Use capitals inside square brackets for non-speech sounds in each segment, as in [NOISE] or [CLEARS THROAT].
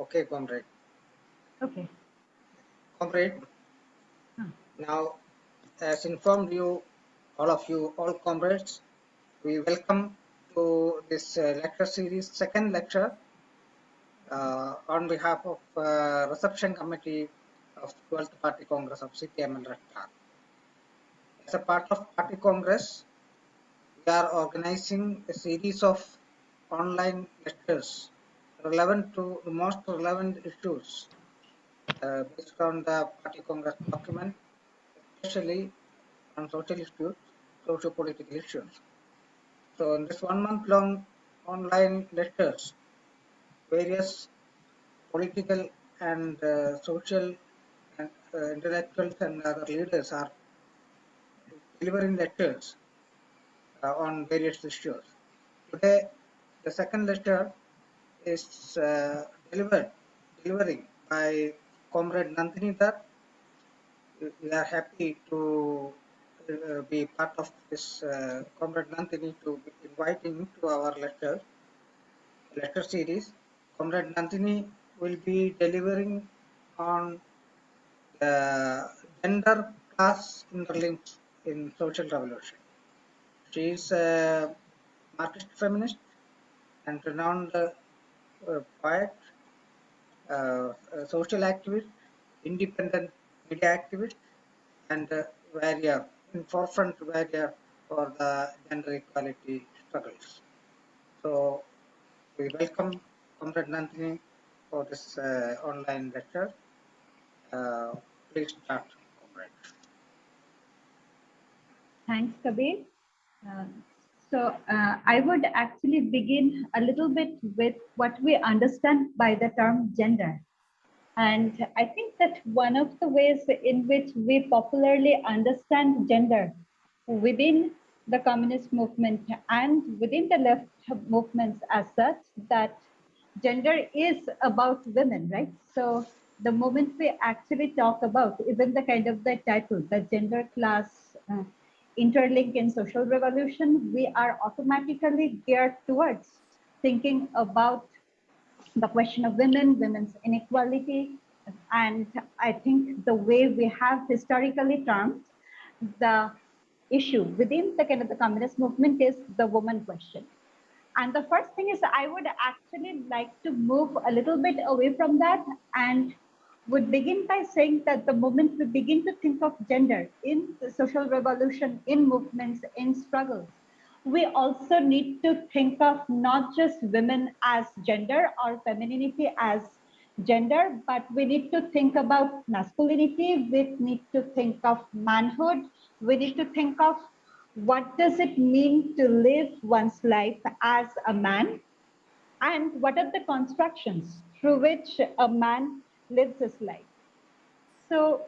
Okay, comrade. Okay. Comrade, Hmm. now as informed you, all of you, all comrades, we welcome to this uh, lecture series, second lecture uh, on behalf of uh, reception committee of 12th Party Congress of CPI(ML) Red Star. As a part of Party Congress, we are organizing a series of online lectures relevant to the most relevant issues uh, based on the Party Congress document, especially on social issues, socio-political issues. So in this one month long online lectures, various political and uh, social and uh, intellectuals and other leaders are delivering lectures uh, on various issues. Today, the second lecture is uh, delivered, delivering by Comrade Nandini. We- We are happy to uh, be part of this uh, Comrade Nandini to be inviting to our lecture, lecture series. Comrade Nandini will be delivering on the gender class interlinks in social revolution. She is a Marxist feminist and renowned uh, poet, uh, a social activist, independent media activist, and uh, warrior, in forefront warrior for the gender equality struggles. So we welcome Comrade Nandini for this uh, online lecture. Uh, please start, Comrade. Thanks, Kabir. Uh, so uh, I would actually begin a little bit with what we understand by the term gender. And I think that one of the ways in which we popularly understand gender within the communist movement and within the left movements as such, that gender is about women, right? So the moment we actually talk about even the kind of the title, the gender class uh, interlink in social revolution, we are automatically geared towards thinking about the question of women, women's inequality, and I think the way we have historically termed the issue within the kind of the communist movement is the woman question. And the first thing is I would actually like to move a little bit away from that and would begin by saying that the moment we begin to think of gender in social revolution, in movements, in struggles, we also need to think of not just women as gender or femininity as gender, but we need to think about masculinity. We need to think of manhood. We need to think of what does it mean to live one's life as a man and what are the constructions through which a man lives his life. So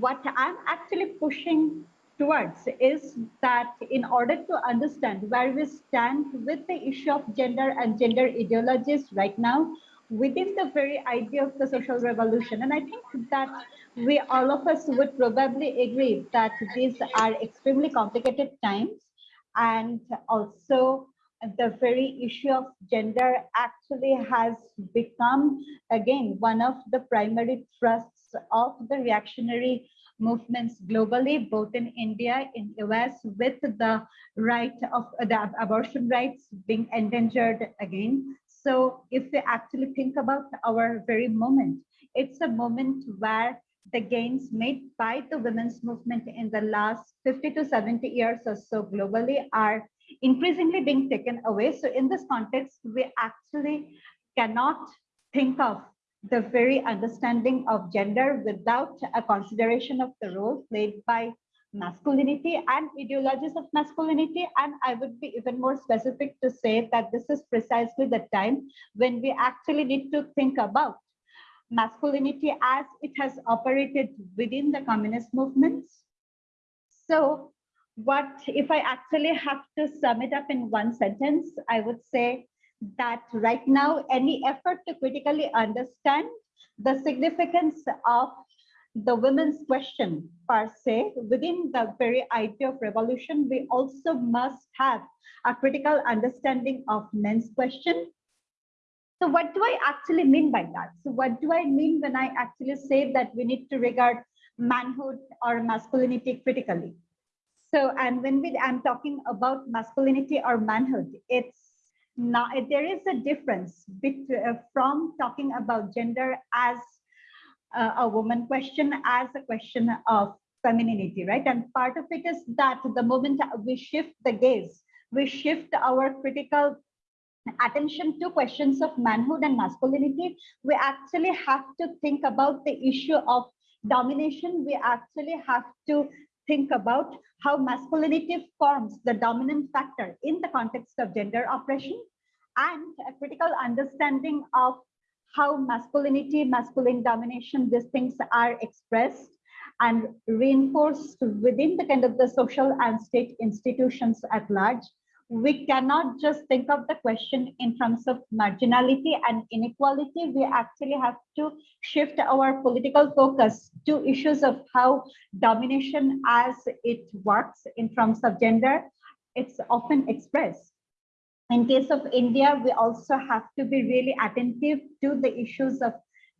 what I'm actually pushing towards is that in order to understand where we stand with the issue of gender and gender ideologies right now within the very idea of the social revolution. And I think that we all of us would probably agree that these are extremely complicated times and also the very issue of gender actually has become again one of the primary thrusts of the reactionary movements globally both in india in us with the right of the abortion rights being endangered again. So if we actually think about our very moment it's a moment where the gains made by the women's movement in the last 50 to 70 years or so globally are increasingly being taken away. So in this context, we actually cannot think of the very understanding of gender without a consideration of the role played by masculinity and ideologies of masculinity. And I would be even more specific to say that this is precisely the time when we actually need to think about masculinity as it has operated within the communist movements. So what if I actually have to sum it up in one sentence, I would say that right now, any effort to critically understand the significance of the women's question per se within the very idea of revolution, we also must have a critical understanding of men's question So what do I actually mean by that? So what do I mean when I actually say that we need to regard manhood or masculinity critically? So, and when we, I'm talking about masculinity or manhood, it's not, there is a difference between, uh, from talking about gender as uh, a woman question as a question of femininity, right? And part of it is that the moment we shift the gaze, we shift our critical attention to questions of manhood and masculinity, we actually have to think about the issue of domination. We actually have to think about how masculinity forms the dominant factor in the context of gender oppression and a critical understanding of how masculinity, masculine domination, these things are expressed and reinforced within the kind of the social and state institutions at large. We cannot just think of the question in terms of marginality and inequality. We actually have to shift our political focus to issues of how domination as it works in terms of gender, it's often expressed in case of India, we also have to be really attentive to the issues of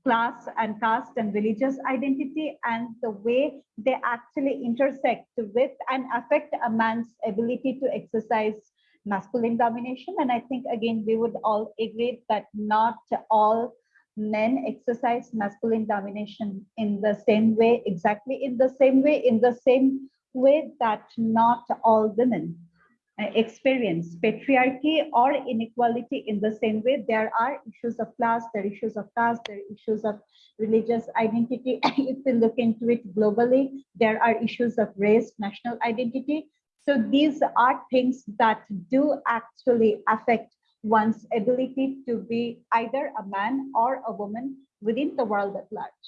class and caste and religious identity and the way they actually intersect with and affect a man's ability to exercise masculine domination. And I think, again, we would all agree that not all men exercise masculine domination in the same way, exactly in the same way, in the same way that not all women uh, experience patriarchy or inequality in the same way. There are issues of class, there are issues of caste, there are issues of religious identity. [LAUGHS] if we look into it globally, there are issues of race, national identity. So these are things that do actually affect one's ability to be either a man or a woman within the world at large.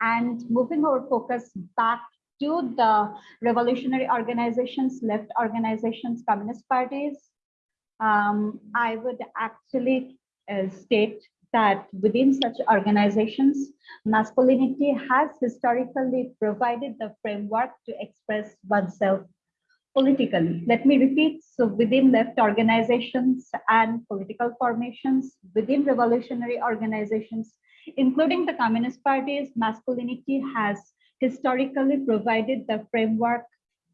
And moving our focus back to the revolutionary organizations, left organizations, communist parties, um, I would actually uh, state that within such organizations, masculinity has historically provided the framework to express oneself politically. Let me repeat, so within left organizations and political formations, within revolutionary organizations, including the communist parties, masculinity has historically provided the framework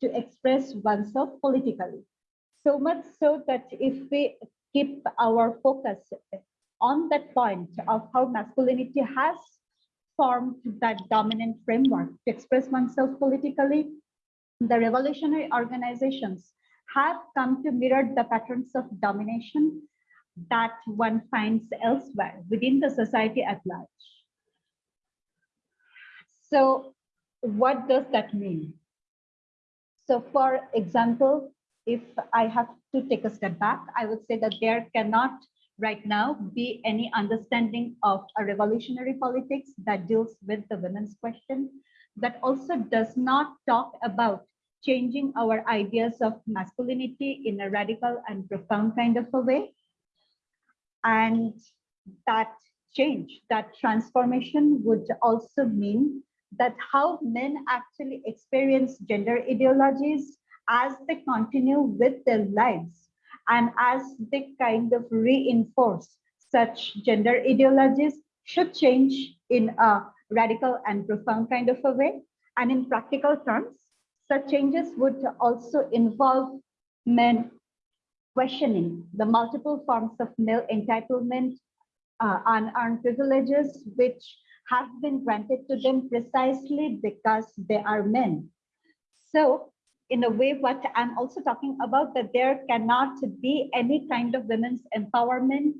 to express oneself politically. So much so that if we keep our focus on that point of how masculinity has formed that dominant framework to express oneself politically, the revolutionary organizations have come to mirror the patterns of domination that one finds elsewhere within the society at large. So what does that mean? So for example, if I have to take a step back, I would say that there cannot right now be any understanding of a revolutionary politics that deals with the women's question that also does not talk about changing our ideas of masculinity in a radical and profound kind of a way. And that change, that transformation would also mean that how men actually experience gender ideologies as they continue with their lives and as they kind of reinforce such gender ideologies should change in a radical and profound kind of a way. And in practical terms, such changes would also involve men questioning the multiple forms of male entitlement, uh, unearned privileges, which have been granted to them precisely because they are men. So in a way, what I'm also talking about that there cannot be any kind of women's empowerment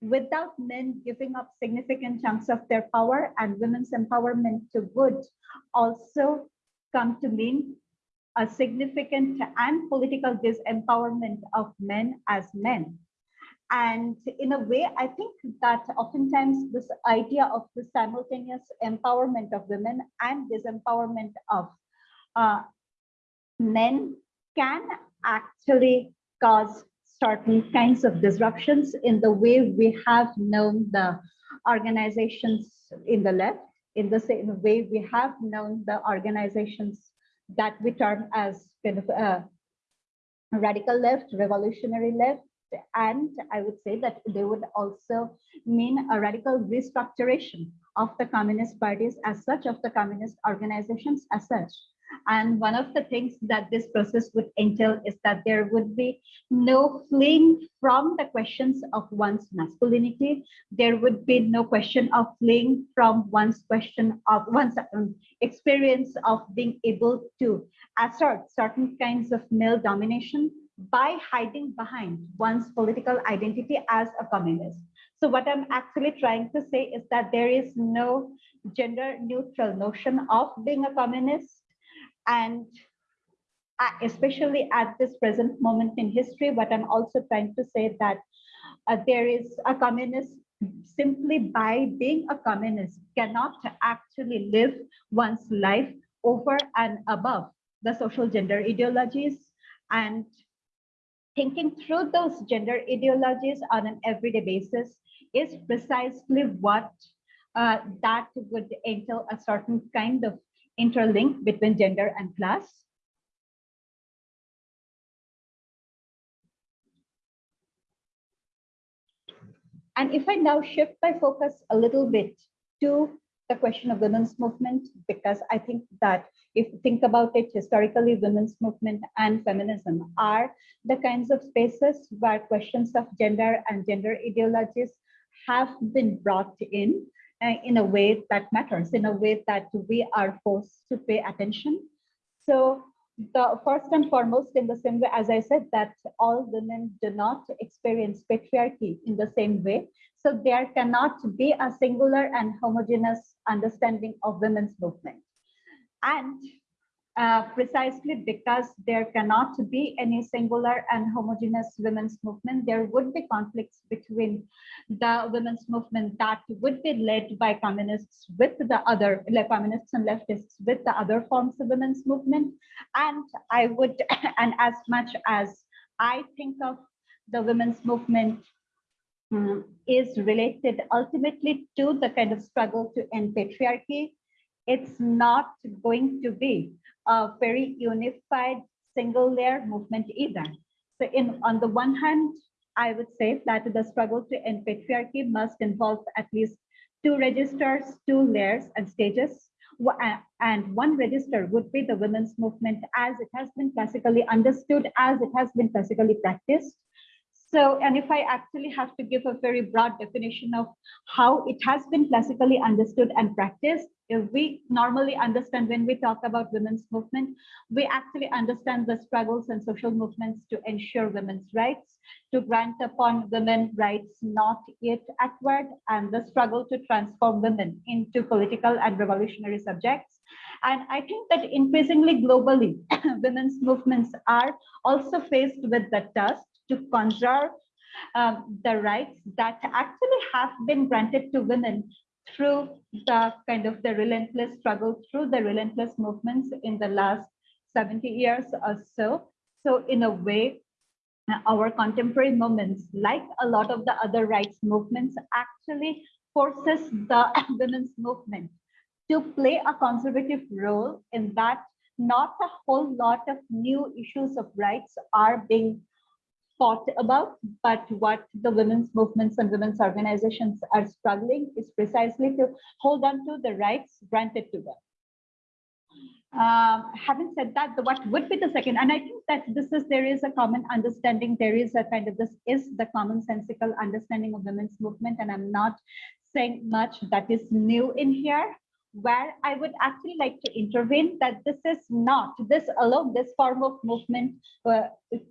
without men giving up significant chunks of their power and women's empowerment would also come to mean a significant and political disempowerment of men as men. And in a way, I think that oftentimes this idea of the simultaneous empowerment of women and disempowerment of uh, men can actually cause certain kinds of disruptions in the way we have known the organizations in the left, in the same way we have known the organizations that we term as kind of uh, radical left, revolutionary left, and I would say that they would also mean a radical restructuration of the communist parties as such, of the communist organizations as such. And one of the things that this process would entail is that there would be no fleeing from the questions of one's masculinity. There would be no question of fleeing from one's question of one's um, experience of being able to assert certain kinds of male domination by hiding behind one's political identity as a communist. So what I'm actually trying to say is that there is no gender neutral notion of being a communist and especially at this present moment in history, but I'm also trying to say that uh, there is a communist simply by being a communist cannot actually live one's life over and above the social gender ideologies and thinking through those gender ideologies on an everyday basis is precisely what uh, that would entail a certain kind of interlink between gender and class. And if I now shift my focus a little bit to the question of women's movement, because I think that if you think about it historically, women's movement and feminism are the kinds of spaces where questions of gender and gender ideologies have been brought in Uh, in a way that matters, in a way that we are forced to pay attention. So the first and foremost, in the same way, as I said, that all women do not experience patriarchy in the same way. So there cannot be a singular and homogeneous understanding of women's movement. And uh, precisely because there cannot be any singular and homogeneous women's movement. There would be conflicts between the women's movement that would be led by communists with the other, like communists and leftists with the other forms of women's movement. And I would, [COUGHS] and as much as I think of the women's movement um, is related ultimately to the kind of struggle to end patriarchy, it's not going to be a very unified single layer movement either. So in on the one hand, I would say that the struggle to end patriarchy must involve at least two registers, two layers and stages. And one register would be the women's movement as it has been classically understood, as it has been classically practiced. So, and if I actually have to give a very broad definition of how it has been classically understood and practiced, we normally understand when we talk about women's movement, we actually understand the struggles and social movements to ensure women's rights, to grant upon women rights not yet acquired, and the struggle to transform women into political and revolutionary subjects. And I think that increasingly globally, [COUGHS] women's movements are also faced with the task to conserve um, the rights that actually have been granted to women through the kind of the relentless struggle, through the relentless movements in the last 70 years or so. So in a way, our contemporary movements, like a lot of the other rights movements, actually forces the [COUGHS] women's movement to play a conservative role in that not a whole lot of new issues of rights are being thought about, but what the women's movements and women's organizations are struggling is precisely to hold on to the rights granted to them. Um, having said that, the, what would be the second, and I think that this is, there is a common understanding, there is a kind of, this is the commonsensical understanding of women's movement, and I'm not saying much that is new in here, where I would actually like to intervene that this is not, this alone, this form of movement uh,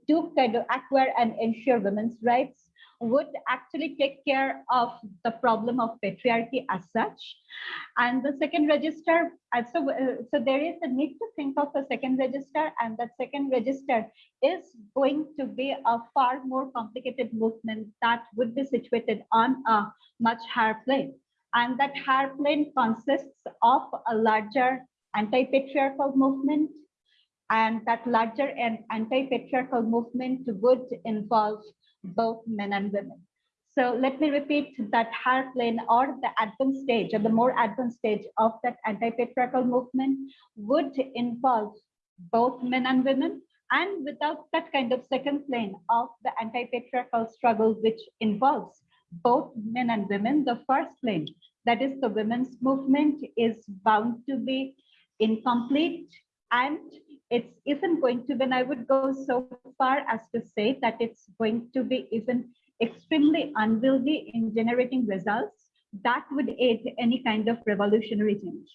to kind of acquire and ensure women's rights would actually take care of the problem of patriarchy as such. And the second register, uh, so, uh, so there is a need to think of a second register and that second register is going to be a far more complicated movement that would be situated on a much higher plane and that higher plane consists of a larger anti-patriarchal movement and that larger anti-patriarchal movement would involve both men and women. So let me repeat that higher plane or the advanced stage or the more advanced stage of that anti-patriarchal movement would involve both men and women and without that kind of second plane of the anti-patriarchal struggle, which involves both men and women, the first plane, that is the women's movement is bound to be incomplete and it's even going to, when I would go so far as to say that it's going to be even extremely unwieldy in generating results that would aid any kind of revolutionary change.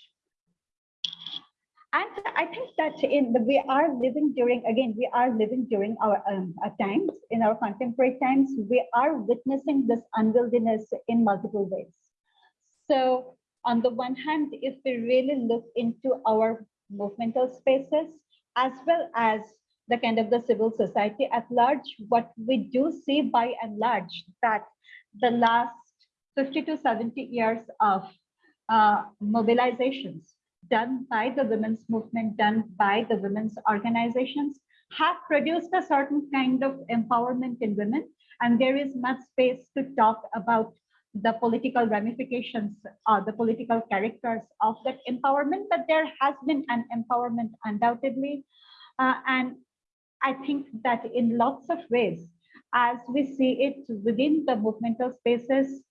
And I think that in the, we are living during, again, we are living during our, um, our times, in our contemporary times, we are witnessing this unwieldiness in multiple ways. So on the one hand, if we really look into our movemental spaces, as well as the kind of the civil society at large, what we do see by and large that the last 50 to 70 years of uh, mobilizations done by the women's movement, done by the women's organizations, have produced a certain kind of empowerment in women. And there is much space to talk about the political ramifications, uh, the political characters of that empowerment, but there has been an empowerment undoubtedly. Uh, and I think that in lots of ways, as we see it within the movemental spaces,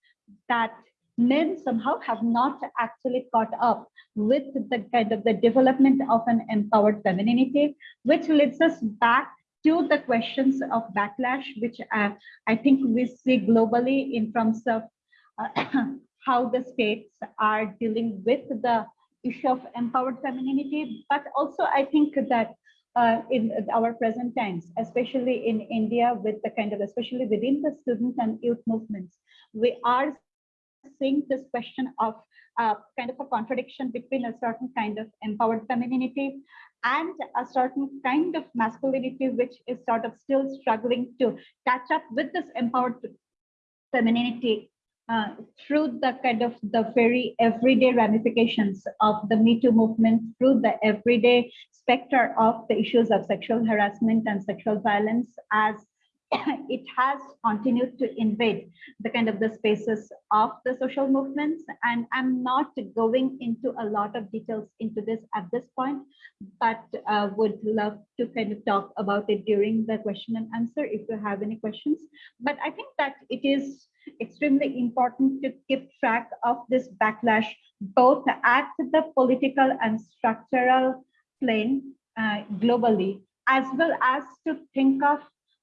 that men somehow have not actually caught up with the kind of the development of an empowered femininity, which leads us back to the questions of backlash, which uh, I think we see globally in terms of uh, [COUGHS] how the states are dealing with the issue of empowered femininity, but also I think that uh, in our present times, especially in India, with the kind of, especially within the student and youth movements, we are seeing this question of uh, kind of a contradiction between a certain kind of empowered femininity and a certain kind of masculinity, which is sort of still struggling to catch up with this empowered femininity uh, through the kind of the very everyday ramifications of the Me Too movement, through the everyday specter of the issues of sexual harassment and sexual violence as [COUGHS] it has continued to invade the kind of the spaces of the social movements. And i'm not going into a lot of details into this at this point but uh, would love to kind of talk about it during the question and answer if you have any questions. But i think that it is extremely important to keep track of this backlash both at the political and structural plane uh, globally as well as to think of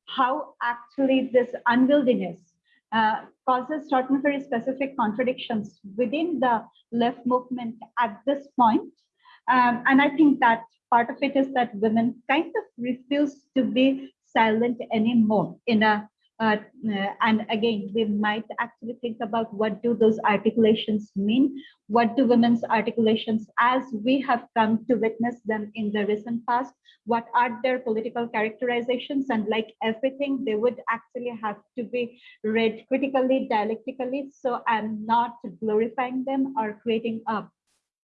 how actually this unwieldiness uh, causes certain very specific contradictions within the left movement at this point. Um, and I think that part of it is that women kind of refuse to be silent anymore in a uh, and again, we might actually think about what do those articulations mean? What do women's articulations as we have come to witness them in the recent past? What are their political characterizations? And like everything, they would actually have to be read critically, dialectically. So I'm not glorifying them or creating a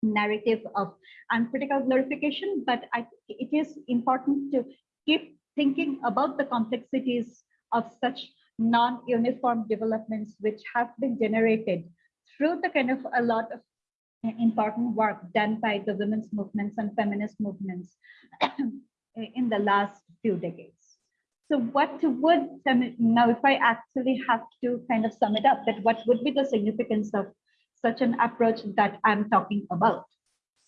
narrative of uncritical glorification, but I it is important to keep thinking about the complexities of such non-uniform developments which have been generated through the kind of a lot of important work done by the women's movements and feminist movements [CLEARS THROAT] in the last few decades. So what would, um, now if I actually have to kind of sum it up, that what would be the significance of such an approach that I'm talking about?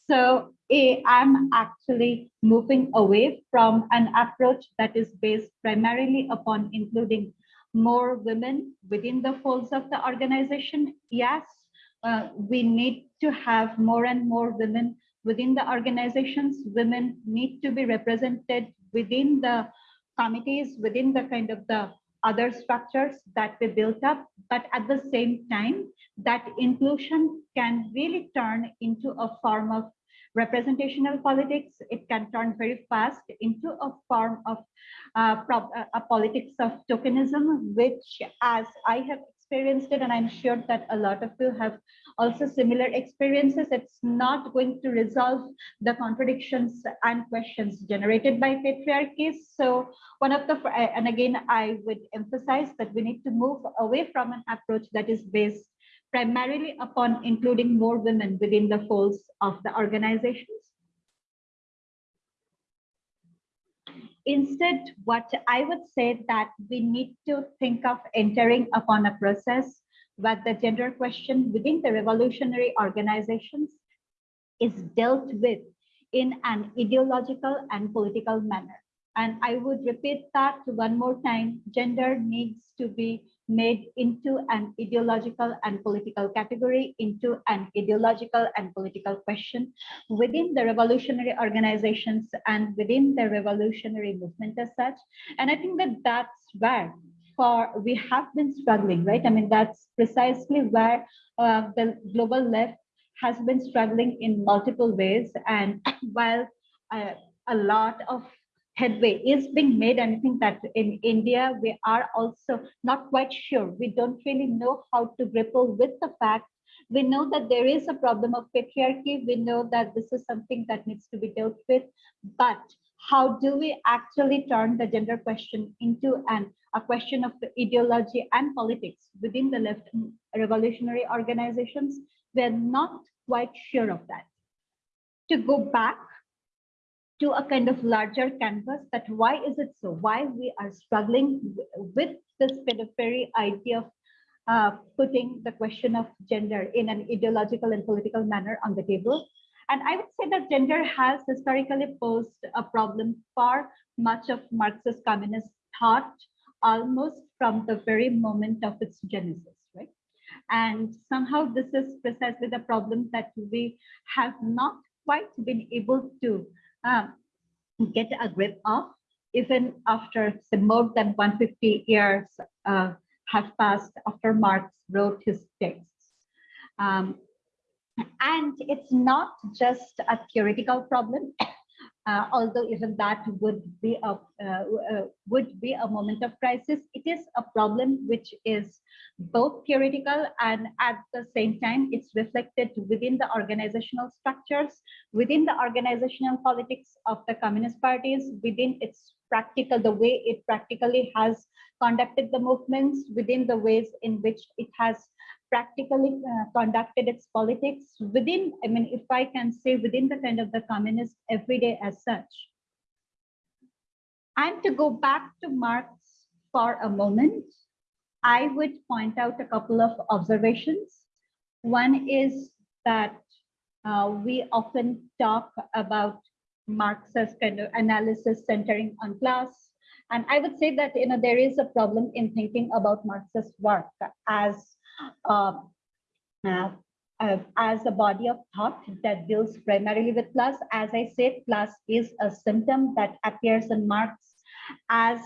So a, I'm actually moving away from an approach that is based primarily upon including more women within the folds of the organization. Yes, uh, we need to have more and more women within the organizations. Women need to be represented within the committees, within the kind of the other structures that we built up. But at the same time, that inclusion can really turn into a form of representational politics, it can turn very fast into a form of uh, uh, a politics of tokenism, which as I have experienced it, and I'm sure that a lot of you have also similar experiences, it's not going to resolve the contradictions and questions generated by patriarchy. So one of the, and again, I would emphasize that we need to move away from an approach that is based primarily upon including more women within the folds of the organizations. instead, what I would say that we need to think of entering upon a process where the gender question within the revolutionary organizations is dealt with in an ideological and political manner. And I would repeat that one more time, gender needs to be made into an ideological and political category, into an ideological and political question within the revolutionary organizations and within the revolutionary movement as such. And I think that that's where for we have been struggling, right? I mean, that's precisely where uh, the global left has been struggling in multiple ways. And [CLEARS THROAT] while uh, a lot of headway is being made and I think that in India, we are also not quite sure. We don't really know how to grapple with the fact. We know that there is a problem of patriarchy. We know that this is something that needs to be dealt with. But how do we actually turn the gender question into an a question of ideology and politics within the left revolutionary organizations? We're not quite sure of that. To go back to a kind of larger canvas that why is it so? Why we are struggling with this kind of very idea of uh, putting the question of gender in an ideological and political manner on the table. And I would say that gender has historically posed a problem for much of Marxist communist thought almost from the very moment of its genesis, right? And somehow this is precisely the problem that we have not quite been able to um, get a grip of, even after the more than 150 years uh, have passed after Marx wrote his texts. Um, and it's not just a theoretical problem, uh, although even that would be a uh, uh, would be a moment of crisis. It is a problem which is both theoretical and at the same time it's reflected within the organizational structures, within the organizational politics of the communist parties, within its practical, the way it practically has conducted the movements, within the ways in which it has practically uh, conducted its politics within, I mean, if I can say within the kind of the communist everyday as such. And to go back to Marx for a moment, I would point out a couple of observations. One is that uh, we often talk about Marx's kind of analysis centering on class. And I would say that you know there is a problem in thinking about Marx's work as uh, uh, uh, as a body of thought that deals primarily with class. As I said, class is a symptom that appears in Marx as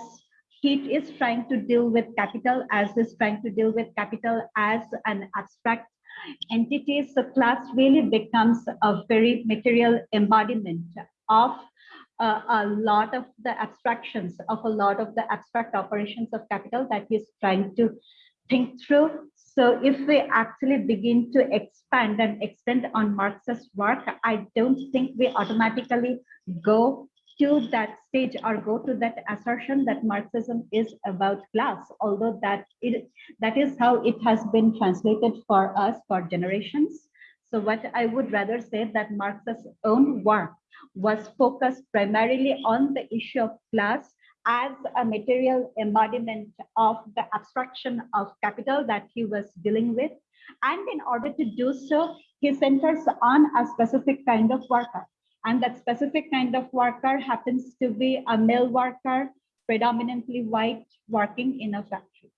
he is trying to deal with capital, as is trying to deal with capital as an abstract entity. So class really becomes a very material embodiment of uh, a lot of the abstractions of a lot of the abstract operations of capital that he's trying to think through so if we actually begin to expand and extend on Marx's work, I don't think we automatically go to that stage or go to that assertion that Marxism is about class, although that it that is how it has been translated for us for generations. So what I would rather say that Marx's own work was focused primarily on the issue of class as a material embodiment of the abstraction of capital that he was dealing with. And in order to do so, he centers on a specific kind of worker. And that specific kind of worker happens to be a male worker, predominantly white, working in a factory.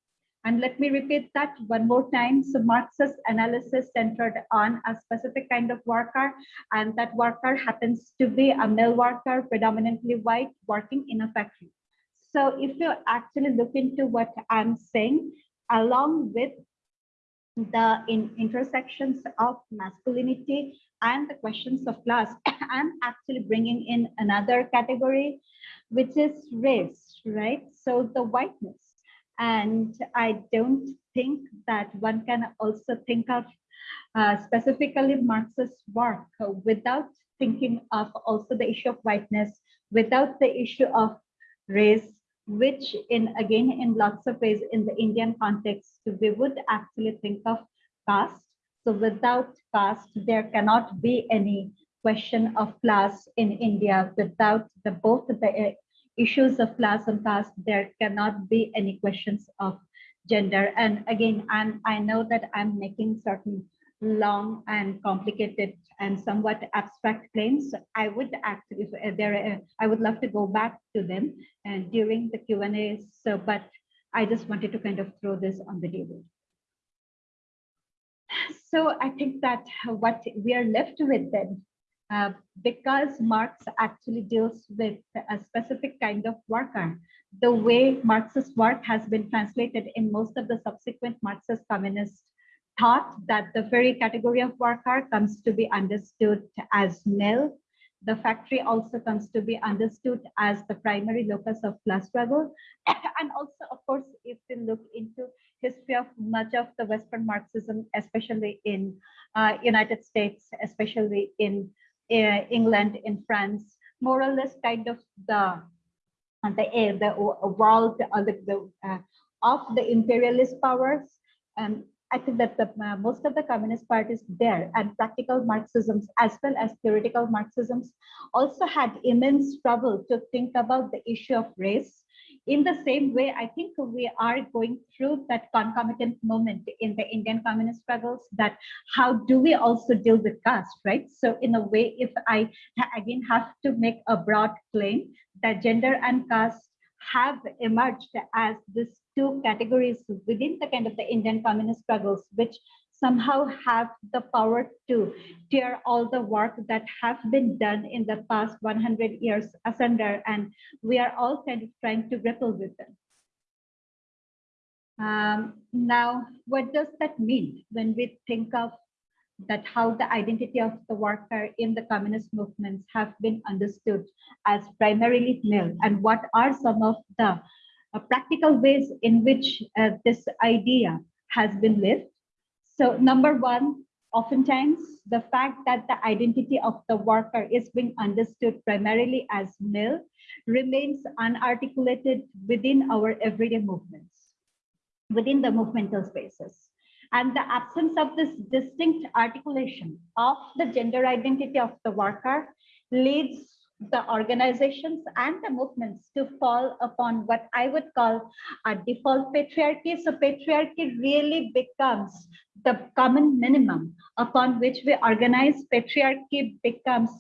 And let me repeat that one more time. So Marxist analysis centered on a specific kind of worker, and that worker happens to be a male worker, predominantly white, working in a factory. So if you actually look into what I'm saying, along with the in intersections of masculinity and the questions of class, [COUGHS] I'm actually bringing in another category, which is race, right? So the whiteness. And I don't think that one can also think of uh, specifically Marxist work without thinking of also the issue of whiteness, without the issue of race, which in again in lots of ways in the Indian context, we would actually think of caste. So without caste, there cannot be any question of class in India without the both the issues of class and caste, there cannot be any questions of gender. And again, I'm, I know that I'm making certain long and complicated and somewhat abstract claims. I would actually, if there, I would love to go back to them and during the Q&A. So, but I just wanted to kind of throw this on the table. So I think that what we are left with then, uh, because Marx actually deals with a specific kind of worker, the way Marxist work has been translated in most of the subsequent Marxist communist thought that the very category of worker comes to be understood as male. The factory also comes to be understood as the primary locus of class struggle. [COUGHS] and also, of course, if we look into history of much of the Western Marxism, especially in uh, United States, especially in England, in France, more or less kind of the the, air, the world uh, the, the uh, of the imperialist powers and I think that the, uh, most of the communist parties there and practical Marxisms as well as theoretical Marxisms also had immense trouble to think about the issue of race. In the same way, I think we are going through that concomitant moment in the Indian communist struggles that how do we also deal with caste, right? So in a way, if I again have to make a broad claim that gender and caste have emerged as these two categories within the kind of the Indian communist struggles, which somehow have the power to tear all the work that have been done in the past 100 years asunder, and we are all kind of trying to grapple with them. Um, now, what does that mean when we think of that how the identity of the worker in the communist movements have been understood as primarily male and what are some of the uh, practical ways in which uh, this idea has been lived. So number one, oftentimes the fact that the identity of the worker is being understood primarily as male remains unarticulated within our everyday movements, within the movemental spaces. And the absence of this distinct articulation of the gender identity of the worker leads the organizations and the movements to fall upon what I would call a default patriarchy. So patriarchy really becomes the common minimum upon which we organize. Patriarchy becomes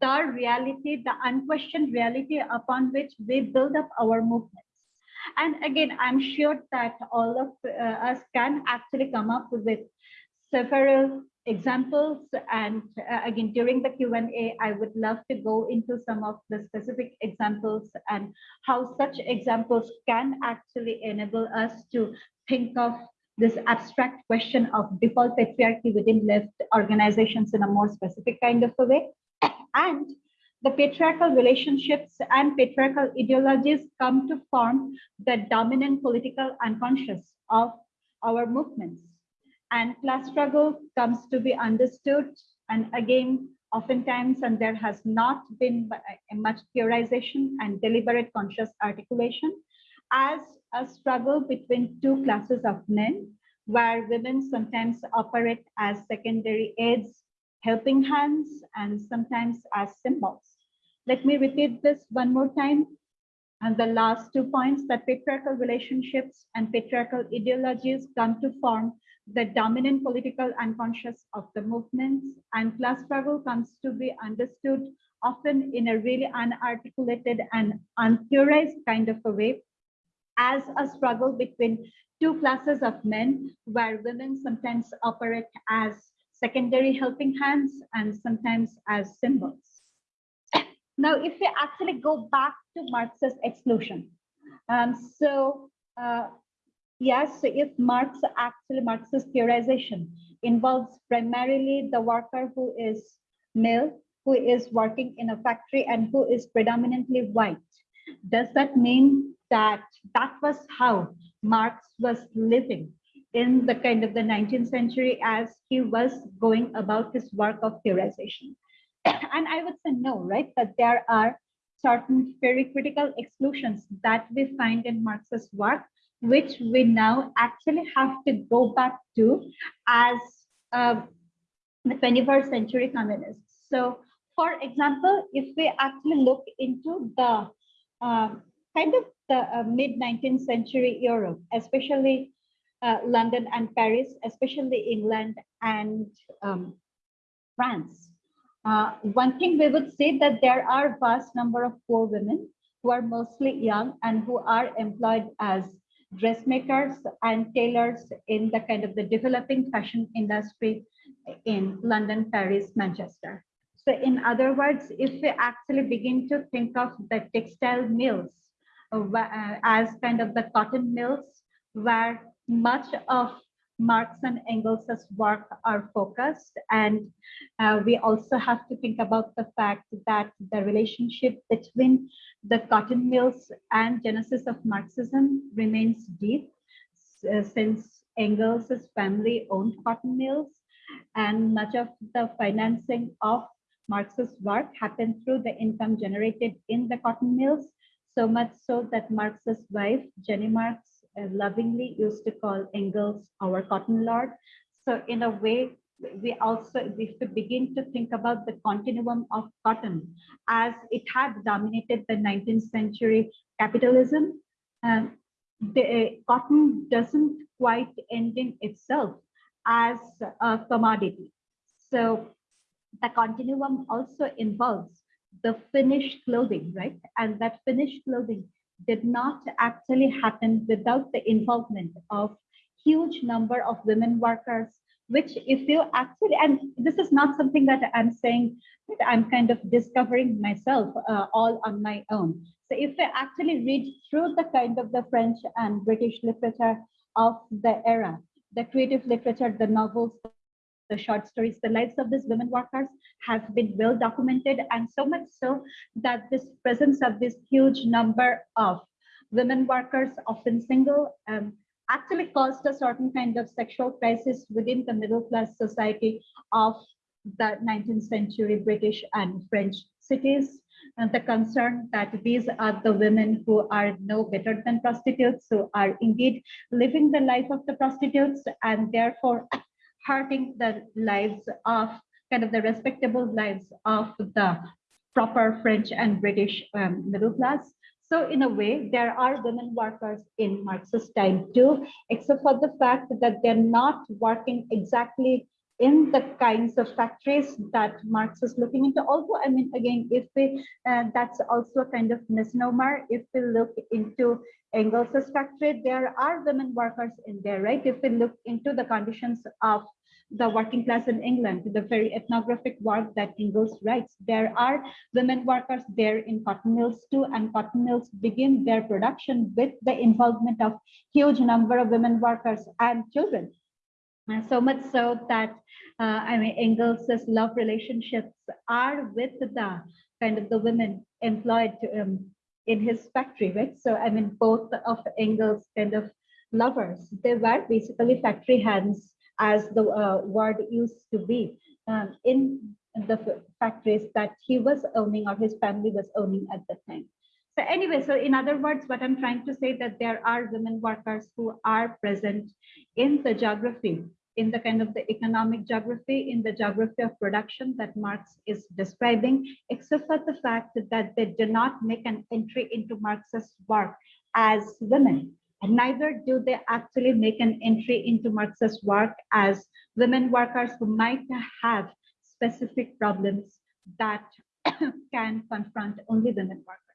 the reality, the unquestioned reality upon which we build up our movement. And again, I'm sure that all of uh, us can actually come up with several examples. And uh, again, during the Q&A, I would love to go into some of the specific examples and how such examples can actually enable us to think of this abstract question of default patriarchy within left organizations in a more specific kind of a way. And the patriarchal relationships and patriarchal ideologies come to form the dominant political unconscious of our movements. And class struggle comes to be understood. And again, oftentimes, and there has not been uh, much theorization and deliberate conscious articulation as a struggle between two classes of men, where women sometimes operate as secondary aids helping hands, and sometimes as symbols. Let me repeat this one more time. And the last two points that patriarchal relationships and patriarchal ideologies come to form the dominant political unconscious of the movements and class struggle comes to be understood often in a really unarticulated and untheorized kind of a way as a struggle between two classes of men where women sometimes operate as secondary helping hands and sometimes as symbols. Now, if we actually go back to Marx's exclusion, um, so uh, yes, if Marx actually Marx's theorization involves primarily the worker who is male, who is working in a factory and who is predominantly white, does that mean that that was how Marx was living in the kind of the 19th century as he was going about his work of theorization. [COUGHS] and I would say no, right? That there are certain very critical exclusions that we find in Marx's work, which we now actually have to go back to as uh, the 21st century communists. So, for example, if we actually look into the um, kind of the uh, mid 19th century Europe, especially uh, London and Paris, especially England and um, France. Uh, one thing we would say that there are vast number of poor women who are mostly young and who are employed as dressmakers and tailors in the kind of the developing fashion industry in London, Paris, Manchester. So in other words, if we actually begin to think of the textile mills uh, uh as kind of the cotton mills where much of Marx and Engels' work are focused. And uh, we also have to think about the fact that the relationship between the cotton mills and genesis of Marxism remains deep uh, since Engels' family owned cotton mills and much of the financing of Marx's work happened through the income generated in the cotton mills, so much so that Marx's wife, Jenny Marx, lovingly used to call Engels our cotton lord. So in a way, we also, we begin to think about the continuum of cotton as it had dominated the 19th century capitalism, um, the uh, cotton doesn't quite end in itself as a commodity. So the continuum also involves the finished clothing, right? And that finished clothing did not actually happen without the involvement of huge number of women workers, which if you actually, and this is not something that I'm saying that I'm kind of discovering myself uh, all on my own. So if I actually read through the kind of the French and British literature of the era, the creative literature, the novels, the short stories, the lives of these women workers have been well documented and so much so that this presence of this huge number of women workers, often single, um, actually caused a certain kind of sexual crisis within the middle class society of the 19th century British and French cities. And the concern that these are the women who are no better than prostitutes, who are indeed living the life of the prostitutes and therefore hurting the lives of kind of the respectable lives of the proper French and British um, middle class. So in a way, there are women workers in Marxist time too, except for the fact that they're not working exactly in the kinds of factories that Marx is looking into. Although, I mean, again, if we, uh, that's also a kind of misnomer. If we look into Engels's factory, there are women workers in there, right? If we look into the conditions of the working class in England, the very ethnographic work that Engels writes, there are women workers there in cotton mills too, and cotton mills begin their production with the involvement of huge number of women workers and children. And so much so that uh, I mean Engels's love relationships are with the kind of the women employed um, in his factory, right? So I mean both of Engels kind of lovers, they were basically factory hands as the uh, word used to be um, in the factories that he was owning or his family was owning at the time. So anyway, so in other words, what I'm trying to say that there are women workers who are present in the geography in the kind of the economic geography, in the geography of production that Marx is describing, except for the fact that they do not make an entry into Marx's work as women. And neither do they actually make an entry into Marx's work as women workers who might have specific problems that [COUGHS] can confront only women workers.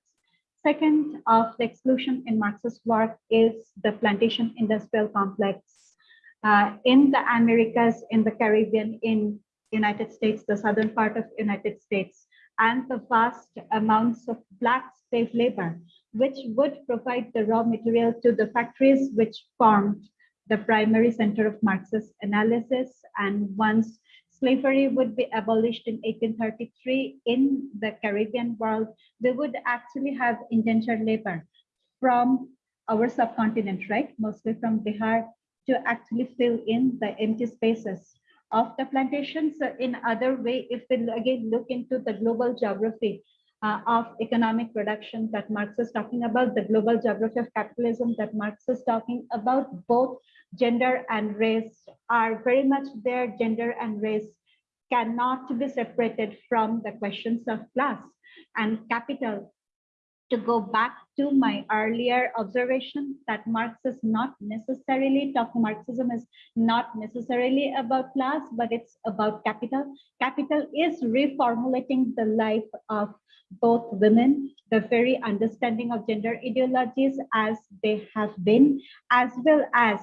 Second of the exclusion in Marx's work is the plantation industrial complex uh, in the Americas, in the Caribbean, in United States, the southern part of United States, and the vast amounts of black slave labor, which would provide the raw material to the factories which formed the primary center of Marxist analysis. And once slavery would be abolished in 1833 in the Caribbean world, they would actually have indentured labor from our subcontinent, right? Mostly from Bihar to actually fill in the empty spaces of the plantations. In other way, if we again look into the global geography uh, of economic production that Marx is talking about, the global geography of capitalism that Marx is talking about, both gender and race are very much there. Gender and race cannot be separated from the questions of class and capital to go back to my earlier observation that Marx is not necessarily talking, Marxism is not necessarily about class, but it's about capital. Capital is reformulating the life of both women, the very understanding of gender ideologies as they have been, as well as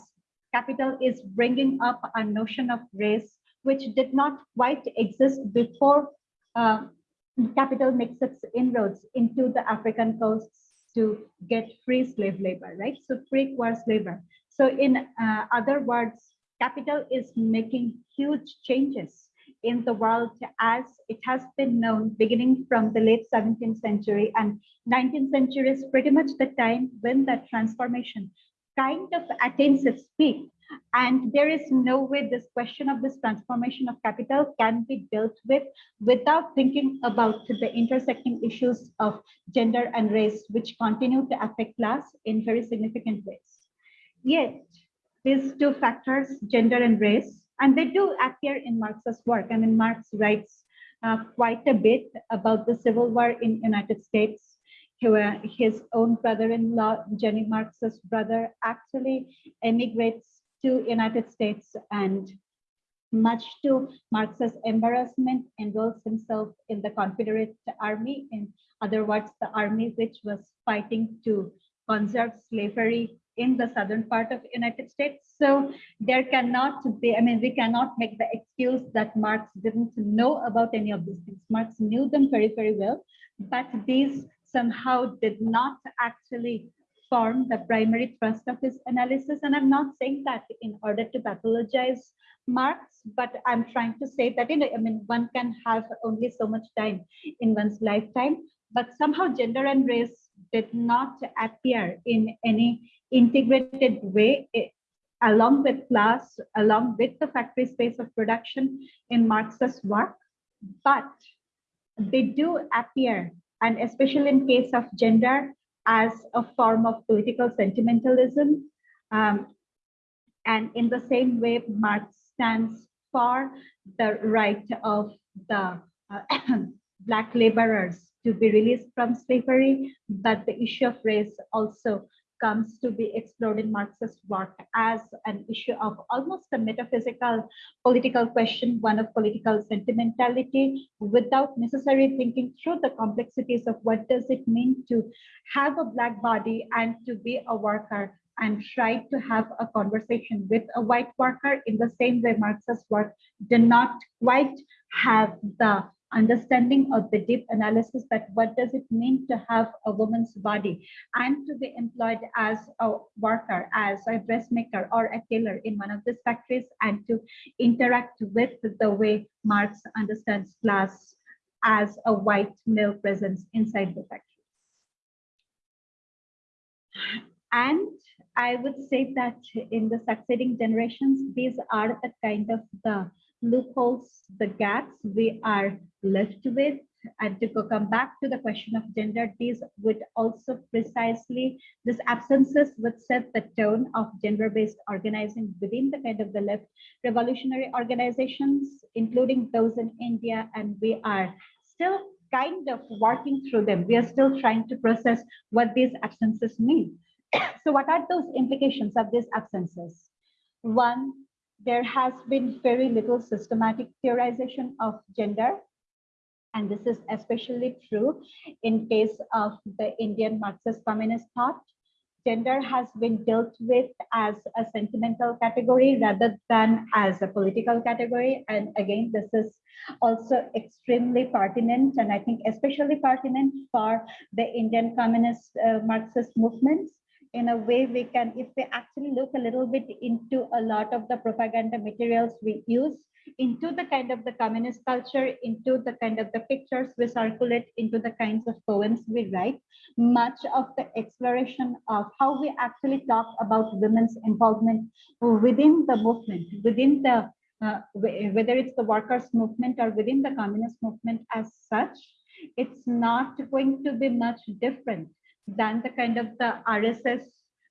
capital is bringing up a notion of race, which did not quite exist before uh, capital makes its inroads into the African coasts to get free slave labor, right? So free quartz labor. So in uh, other words, capital is making huge changes in the world as it has been known beginning from the late 17th century and 19th century is pretty much the time when that transformation kind of attains its peak and there is no way this question of this transformation of capital can be dealt with without thinking about the intersecting issues of gender and race, which continue to affect class in very significant ways. Yet, these two factors, gender and race, and they do appear in Marx's work. I mean, Marx writes uh, quite a bit about the Civil War in United States his own brother-in-law, Jenny Marx's brother, actually emigrates to United States and much to Marx's embarrassment, enrolls himself in the Confederate Army. In other words, the army which was fighting to conserve slavery in the southern part of United States. So there cannot be, I mean, we cannot make the excuse that Marx didn't know about any of these things. Marx knew them very, very well, but these somehow did not actually form the primary thrust of his analysis. And I'm not saying that in order to pathologize Marx, but I'm trying to say that, you know, I mean, one can have only so much time in one's lifetime, but somehow gender and race did not appear in any integrated way eh, along with class, along with the factory space of production in Marx's work, but they do appear, and especially in case of gender, as a form of political sentimentalism. Um, and in the same way, Marx stands for the right of the uh, [COUGHS] Black laborers to be released from slavery, but the issue of race also comes to be explored in Marxist work as an issue of almost a metaphysical political question, one of political sentimentality, without necessarily thinking through the complexities of what does it mean to have a black body and to be a worker and try to have a conversation with a white worker. In the same way Marxist work did not quite have the understanding of the deep analysis that what does it mean to have a woman's body and to be employed as a worker, as a dressmaker or a tailor in one of these factories and to interact with the way Marx understands class as a white male presence inside the factory. And I would say that in the succeeding generations, these are the kind of the loopholes, the gaps we are left with. And to come back to the question of gender, these would also precisely, these absences would set the tone of gender-based organizing within the kind of the left revolutionary organizations, including those in India. And we are still kind of working through them. We are still trying to process what these absences mean. [COUGHS] so what are those implications of these absences? One, there has been very little systematic theorization of gender. And this is especially true in case of the Indian Marxist communist thought. Gender has been dealt with as a sentimental category rather than as a political category. And again, this is also extremely pertinent and I think especially pertinent for the Indian communist uh, Marxist movements in a way we can, if we actually look a little bit into a lot of the propaganda materials we use, into the kind of the communist culture, into the kind of the pictures we circulate, into the kinds of poems we write, much of the exploration of how we actually talk about women's involvement within the movement, within the, uh, whether it's the workers movement or within the communist movement as such, it's not going to be much different than the kind of the RSS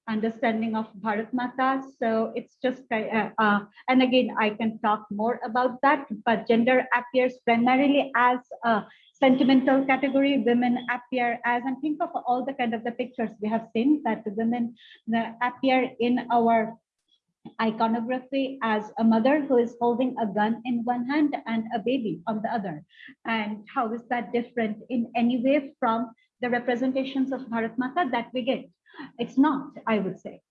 understanding of Bharat Mata. So it's just, uh, uh, and again, I can talk more about that, but gender appears primarily as a sentimental category, women appear as, and think of all the kind of the pictures we have seen that the women appear in our iconography as a mother who is holding a gun in one hand and a baby on the other. And how is that different in any way from the representations of Bharat Mata that we get? It's not, I would say.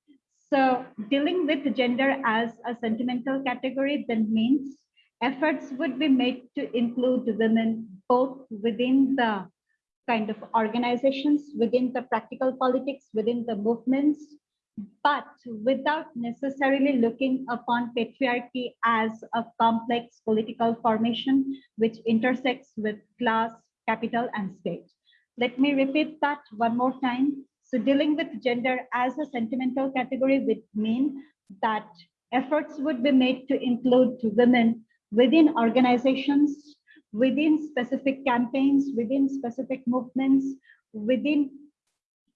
So dealing with gender as a sentimental category then means efforts would be made to include women both within the kind of organizations, within the practical politics, within the movements, but without necessarily looking upon patriarchy as a complex political formation which intersects with class, capital, and state. Let me repeat that one more time. So dealing with gender as a sentimental category would mean that efforts would be made to include women within organizations, within specific campaigns, within specific movements, within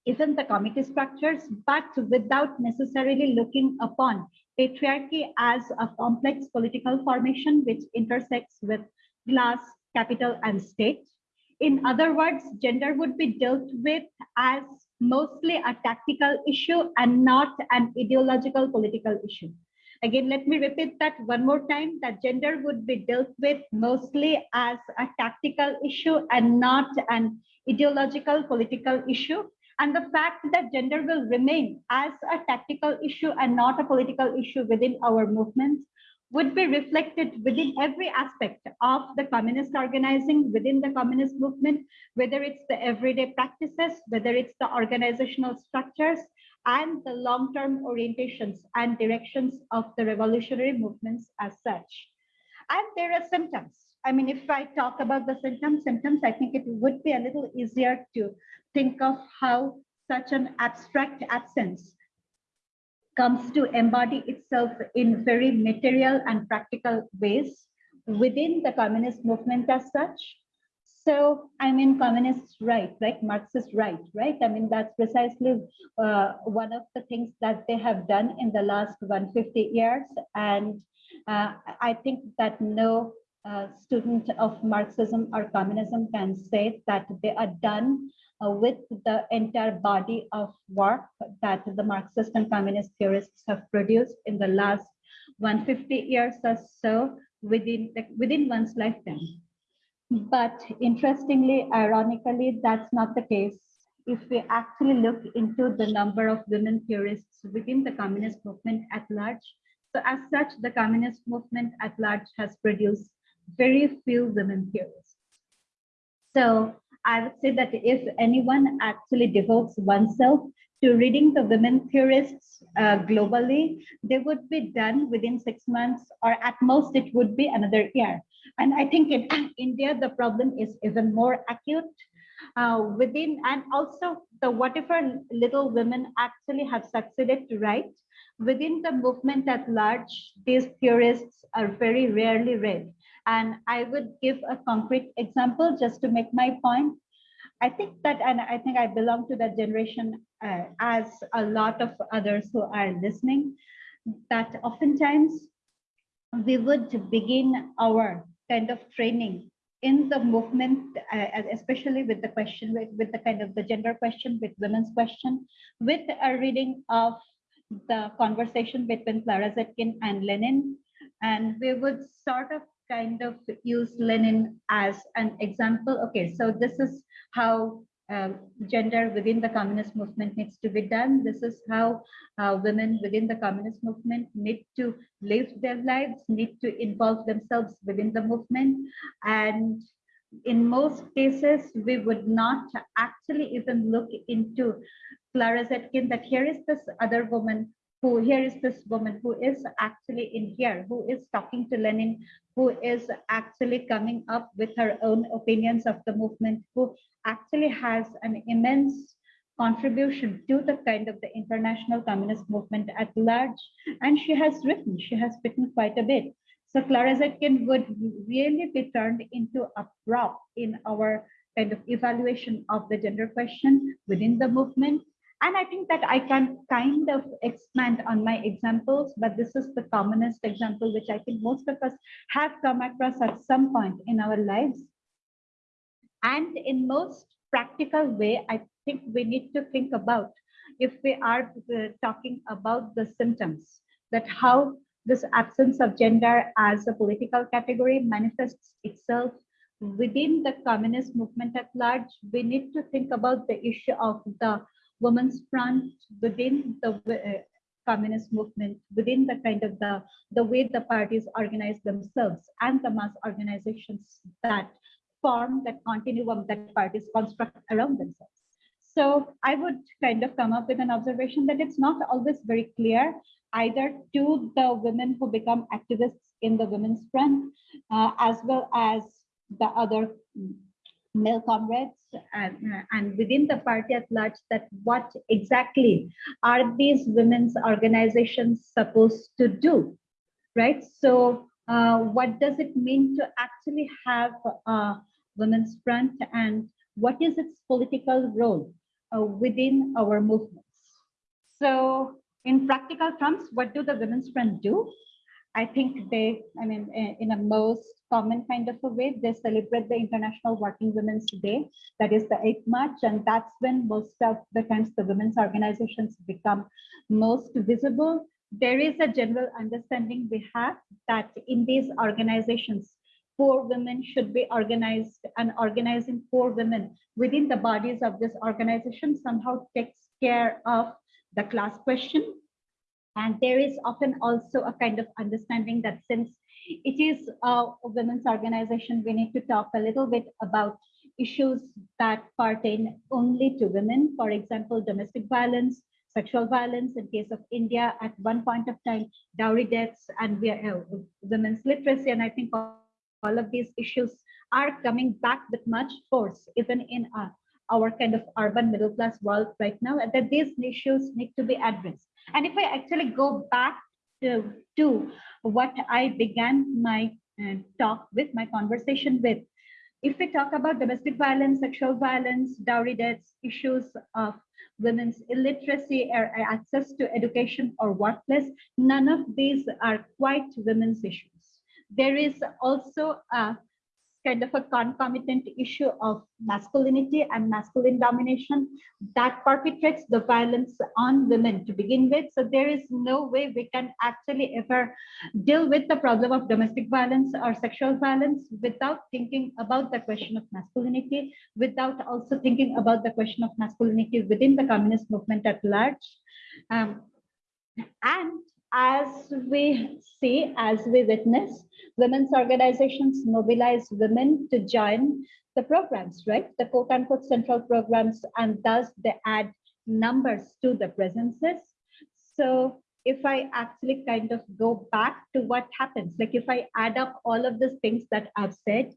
even the committee structures, but without necessarily looking upon patriarchy as a complex political formation which intersects with class, capital, and state. In other words, gender would be dealt with as mostly a tactical issue and not an ideological political issue. Again, let me repeat that one more time, that gender would be dealt with mostly as a tactical issue and not an ideological political issue. And the fact that gender will remain as a tactical issue and not a political issue within our movements would be reflected within every aspect of the communist organizing within the communist movement, whether it's the everyday practices, whether it's the organizational structures, and the long-term orientations and directions of the revolutionary movements as such. And there are symptoms. I mean, if I talk about the symptoms, symptoms, I think it would be a little easier to think of how such an abstract absence comes to embody itself in very material and practical ways within the communist movement as such. So, I mean, communists right, right? Marxists right, right? I mean, that's precisely uh, one of the things that they have done in the last 150 years. And uh, I think that no student of Marxism or communism can say that they are done uh, with the entire body of work that the Marxist and communist theorists have produced in the last 150 years or so within, within one's lifetime. But interestingly, ironically, that's not the case. If we actually look into the number of women theorists within the communist movement at large, so as such, the communist movement at large has produced very few women theorists. So I would say that if anyone actually devotes oneself to reading the women theorists uh, globally, they would be done within six months, or at most it would be another year. And I think in India, the problem is even more acute uh, within, and also the whatever little women actually have succeeded to write, within the movement at large, these theorists are very rarely read. And I would give a concrete example just to make my point. I think that, and I think I belong to that generation uh, as a lot of others who are listening, that oftentimes we would begin our kind of training in the movement, uh, especially with the question, with, with the kind of the gender question, with women's question, with a reading of the conversation between Clara Zetkin and Lenin. And we would sort of kind of use Lenin as an example. Okay, so this is how um, gender within the communist movement needs to be done. This is how uh, women within the communist movement need to live their lives, need to involve themselves within the movement. And in most cases, we would not actually even look into Clara Zetkin that here is this other woman who here is this woman who is actually in here, who is talking to Lenin, who is actually coming up with her own opinions of the movement, who actually has an immense contribution to the kind of the international communist movement at large. And she has written, she has written quite a bit. So Clara Zetkin would really be turned into a prop in our kind of evaluation of the gender question within the movement and I think that I can kind of expand on my examples, but this is the commonest example, which I think most of us have come across at some point in our lives. And in most practical way, I think we need to think about if we are uh, talking about the symptoms, that how this absence of gender as a political category manifests itself within the communist movement at large, we need to think about the issue of the women's front within the uh, communist movement, within the kind of the, the way the parties organize themselves and the mass organizations that form that continuum that parties construct around themselves. So I would kind of come up with an observation that it's not always very clear either to the women who become activists in the women's front, uh, as well as the other male comrades and, and within the party at large that what exactly are these women's organizations supposed to do, right? So uh, what does it mean to actually have a women's front and what is its political role uh, within our movements? So in practical terms, what do the women's front do? I think they, I mean, in a most common kind of a way, they celebrate the International Working Women's Day. That is the 8th March. And that's when most of the times the women's organizations become most visible. There is a general understanding we have that in these organizations, poor women should be organized and organizing poor women within the bodies of this organization somehow takes care of the class question and there is often also a kind of understanding that since it is a women's organization, we need to talk a little bit about issues that pertain only to women. For example, domestic violence, sexual violence in case of India at one point of time, dowry deaths and we uh, women's literacy. And I think all of these issues are coming back with much force, even in uh, our kind of urban middle class world right now, and that these issues need to be addressed. And if I actually go back to, to what I began my uh, talk with, my conversation with, if we talk about domestic violence, sexual violence, dowry deaths, issues of women's illiteracy or access to education or workplace, none of these are quite women's issues. There is also a kind of a concomitant issue of masculinity and masculine domination that perpetrates the violence on women to begin with. So there is no way we can actually ever deal with the problem of domestic violence or sexual violence without thinking about the question of masculinity, without also thinking about the question of masculinity within the communist movement at large. Um, and as we see, as we witness, women's organizations mobilize women to join the programs, right? The quote unquote central programs, and thus they add numbers to the presences. So if I actually kind of go back to what happens, like if I add up all of these things that I've said,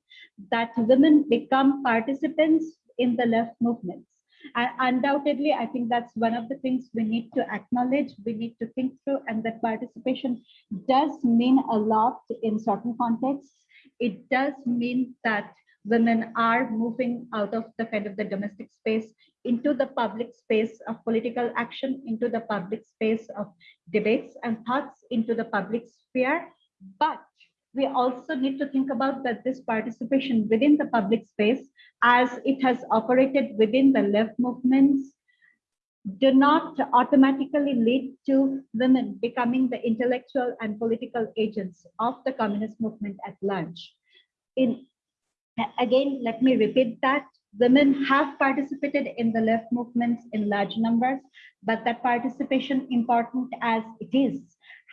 that women become participants in the left movements. And undoubtedly, I think that's one of the things we need to acknowledge, we need to think through, and that participation does mean a lot in certain contexts. It does mean that women are moving out of the kind of the domestic space into the public space of political action, into the public space of debates and thoughts, into the public sphere. But we also need to think about that this participation within the public space as it has operated within the left movements do not automatically lead to women becoming the intellectual and political agents of the communist movement at large. In Again, let me repeat that women have participated in the left movements in large numbers, but that participation, important as it is,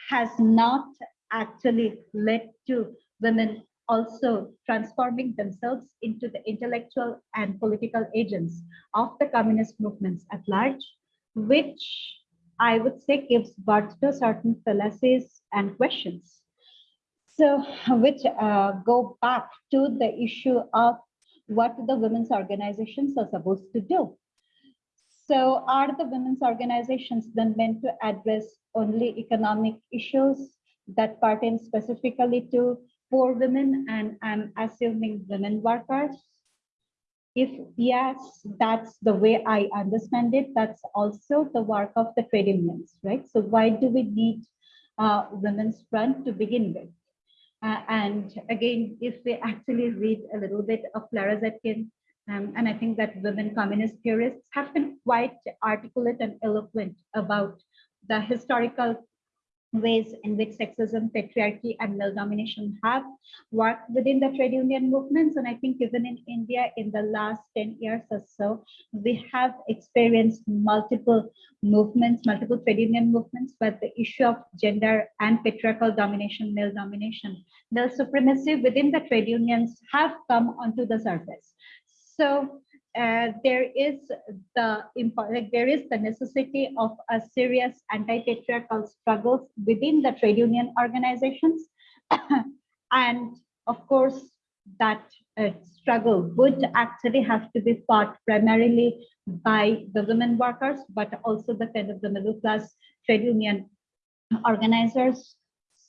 has not actually led to women also transforming themselves into the intellectual and political agents of the communist movements at large, which I would say gives birth to certain fallacies and questions. So, which uh, go back to the issue of what the women's organizations are supposed to do. So are the women's organizations then meant to address only economic issues that pertain specifically to poor women and I'm assuming women workers? If yes, that's the way I understand it, that's also the work of the trade unions, right? So why do we need uh, women's front to begin with? Uh, and again, if we actually read a little bit of Clara Zetkin, Um, and I think that women communist theorists have been quite articulate and eloquent about the historical ways in which sexism, patriarchy, and male domination have worked within the trade union movements. And I think even in India, in the last 10 years or so, we have experienced multiple movements, multiple trade union movements, but the issue of gender and patriarchal domination, male domination, male supremacy within the trade unions have come onto the surface. So uh, there is the like there is the necessity of a serious anti-patriarchal struggles within the trade union organizations. [COUGHS] And of course that uh, struggle would actually have to be fought primarily by the women workers but also the kind of the middle class trade union organizers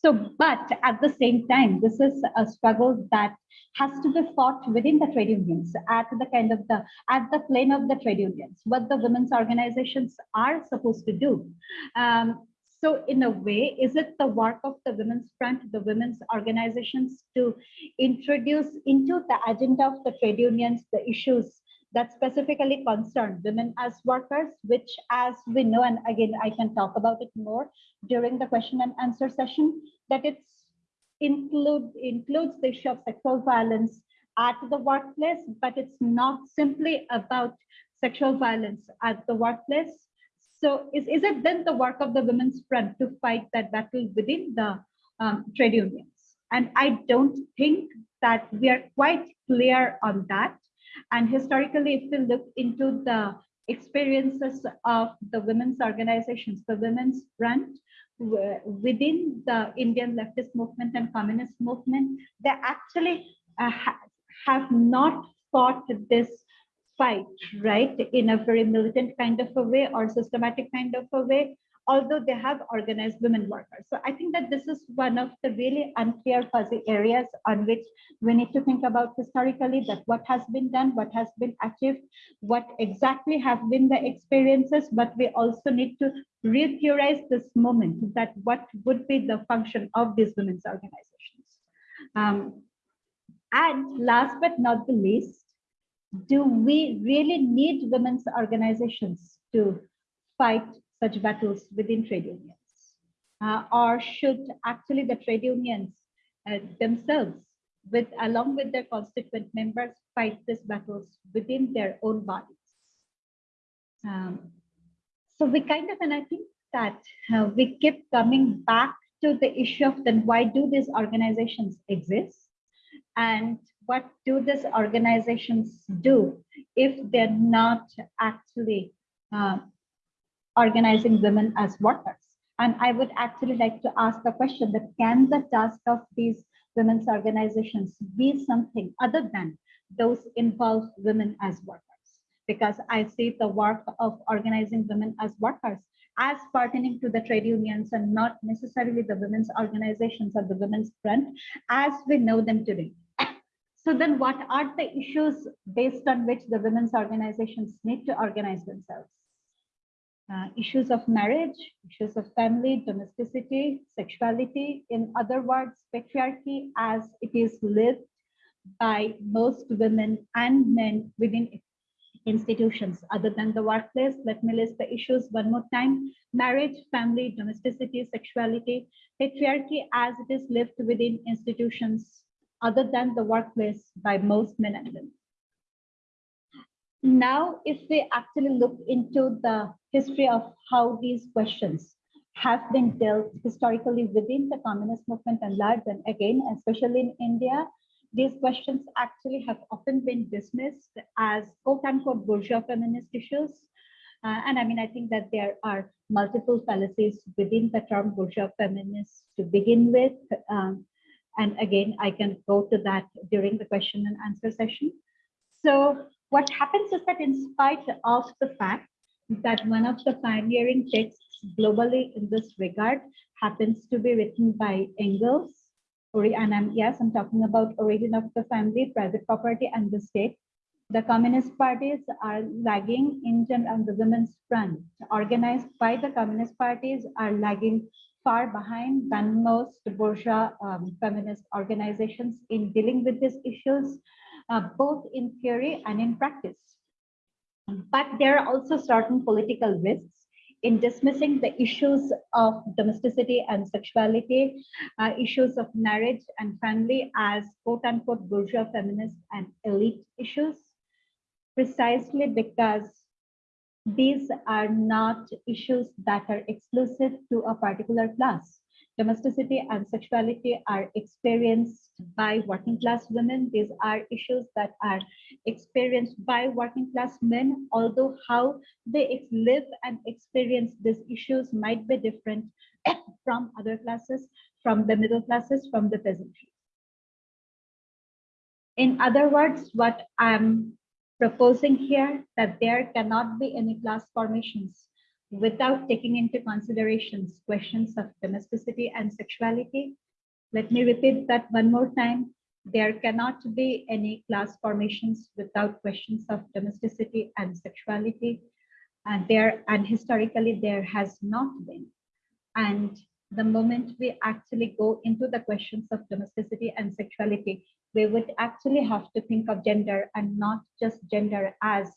so, but at the same time, this is a struggle that has to be fought within the trade unions at the kind of the at the plane of the trade unions, what the women's organizations are supposed to do. Um, so in a way, is it the work of the women's front, the women's organizations to introduce into the agenda of the trade unions the issues that specifically concern women as workers, which as we know, and again, I can talk about it more during the question and answer session, that it's include includes the issue of sexual violence at the workplace, but it's not simply about sexual violence at the workplace. So is, is it then the work of the women's front to fight that battle within the um, trade unions? And I don't think that we are quite clear on that. And historically, if we look into the experiences of the women's organizations, the women's front, within the Indian leftist movement and communist movement, they actually uh, ha have not fought this fight, right, in a very militant kind of a way or systematic kind of a way, although they have organized women workers. So I think that this is one of the really unclear fuzzy areas on which we need to think about historically that what has been done, what has been achieved, what exactly have been the experiences, but we also need to re-theorize this moment that what would be the function of these women's organizations. Um, and last but not the least, do we really need women's organizations to fight such battles within trade unions? Uh, or should actually the trade unions uh, themselves, with along with their constituent members, fight these battles within their own bodies? Um, so we kind of, and I think that uh, we keep coming back to the issue of then why do these organizations exist? And what do these organizations do if they're not actually uh, organizing women as workers. And I would actually like to ask the question that can the task of these women's organizations be something other than those involve women as workers? Because I see the work of organizing women as workers as pertaining to the trade unions and not necessarily the women's organizations or the women's front as we know them today. [COUGHS] So then what are the issues based on which the women's organizations need to organize themselves? Uh, issues of marriage, issues of family, domesticity, sexuality, in other words, patriarchy as it is lived by most women and men within institutions other than the workplace. Let me list the issues one more time. Marriage, family, domesticity, sexuality, patriarchy as it is lived within institutions other than the workplace by most men and women. Now, if we actually look into the history of how these questions have been dealt historically within the communist movement and large, and again, especially in India, these questions actually have often been dismissed as quote unquote bourgeois feminist issues. Uh, and I mean, I think that there are multiple fallacies within the term bourgeois feminist to begin with. Um, and again, I can go to that during the question and answer session. So what happens is that in spite of the fact that one of the pioneering texts globally in this regard happens to be written by Engels, and I'm, yes, I'm talking about origin of the family, private property, and the state. The communist parties are lagging in and the women's front, organized by the communist parties, are lagging far behind than most bourgeois um, feminist organizations in dealing with these issues. Uh, both in theory and in practice. But there are also certain political risks in dismissing the issues of domesticity and sexuality, uh, issues of marriage and family as quote unquote bourgeois feminist and elite issues, precisely because these are not issues that are exclusive to a particular class. Domesticity and sexuality are experienced by working class women. These are issues that are experienced by working class men, although how they live and experience these issues might be different [COUGHS] from other classes, from the middle classes, from the peasantry. In other words, what I'm proposing here that there cannot be any class formations without taking into considerations questions of domesticity and sexuality. Let me repeat that one more time. There cannot be any class formations without questions of domesticity and sexuality. And there and historically there has not been. And the moment we actually go into the questions of domesticity and sexuality, we would actually have to think of gender and not just gender as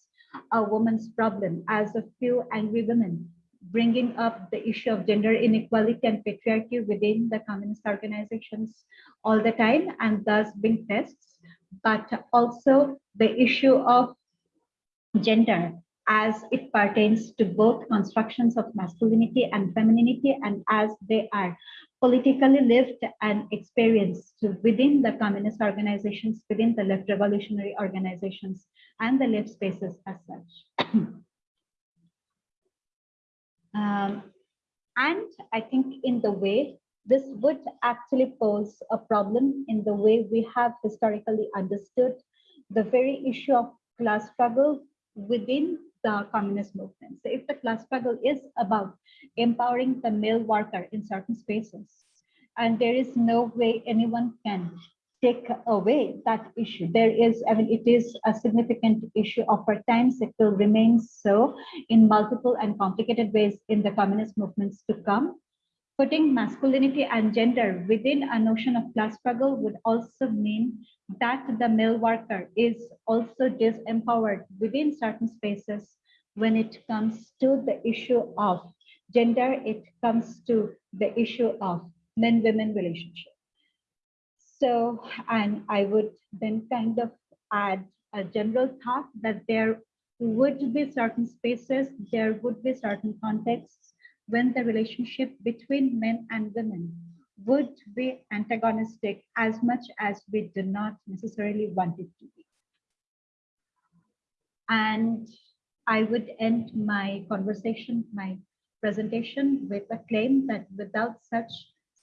a woman's problem, as a few angry women, bringing up the issue of gender inequality and patriarchy within the communist organizations all the time and thus being tests, but also the issue of gender as it pertains to both constructions of masculinity and femininity and as they are politically lived and experienced within the communist organizations, within the left revolutionary organizations and the left spaces as such. [CLEARS THROAT] um, and I think in the way this would actually pose a problem in the way we have historically understood the very issue of class struggle within the communist movement. So if the class struggle is about empowering the male worker in certain spaces, and there is no way anyone can take away that issue. There is, I mean, it is a significant issue of our times. It will remain so in multiple and complicated ways in the communist movements to come. Putting masculinity and gender within a notion of class struggle would also mean that the male worker is also disempowered within certain spaces when it comes to the issue of gender, it comes to the issue of men-women relationship. So, and I would then kind of add a general thought that there would be certain spaces, there would be certain contexts when the relationship between men and women would be antagonistic as much as we do not necessarily want it to be. And I would end my conversation, my presentation with a claim that without such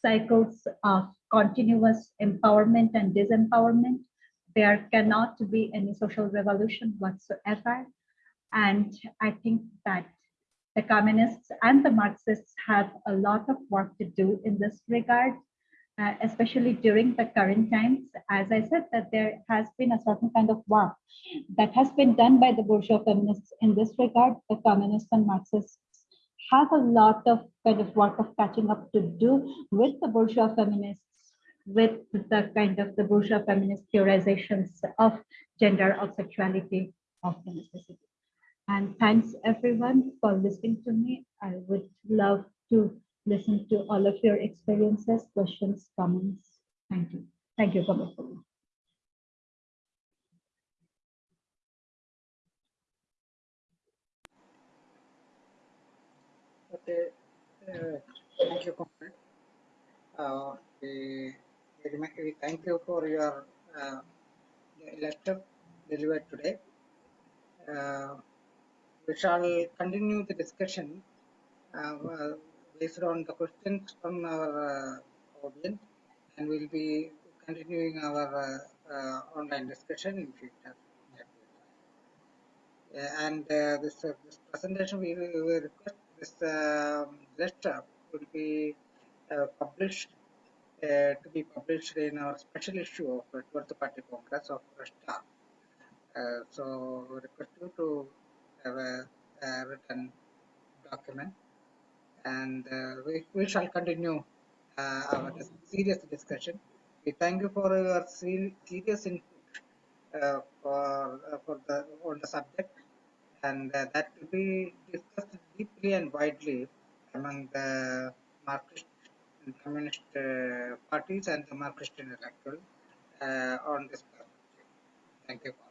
cycles of continuous empowerment and disempowerment, there cannot be any social revolution whatsoever. And I think that the communists and the Marxists have a lot of work to do in this regard, uh, especially during the current times. As I said, that there has been a certain kind of work that has been done by the bourgeois feminists in this regard. The communists and Marxists have a lot of kind of work of catching up to do with the bourgeois feminists, with the kind of the bourgeois feminist theorizations of gender, of sexuality, of domesticity. And thanks everyone for listening to me. I would love to listen to all of your experiences, questions, comments. Thank you. Thank you for listening. Okay, uh, thank you, comrade. Uh, we, we, thank you for your uh, lecture delivered today. Uh, we shall continue the discussion uh, based on the questions from our uh, audience and we'll be continuing our uh, online discussion in future. and this, this presentation we will request this um, lecture will be published uh, to be published in our special issue of the 12th Party Congress of Russia. Uh, so request you to a, written document and uh, we, we shall continue uh, our serious discussion. We thank you for your serious input uh, for uh, for the on the subject, and uh, that will be discussed deeply and widely among the Marxist and communist uh, parties and the Marxist intellectuals uh, on this perspective. Thank you.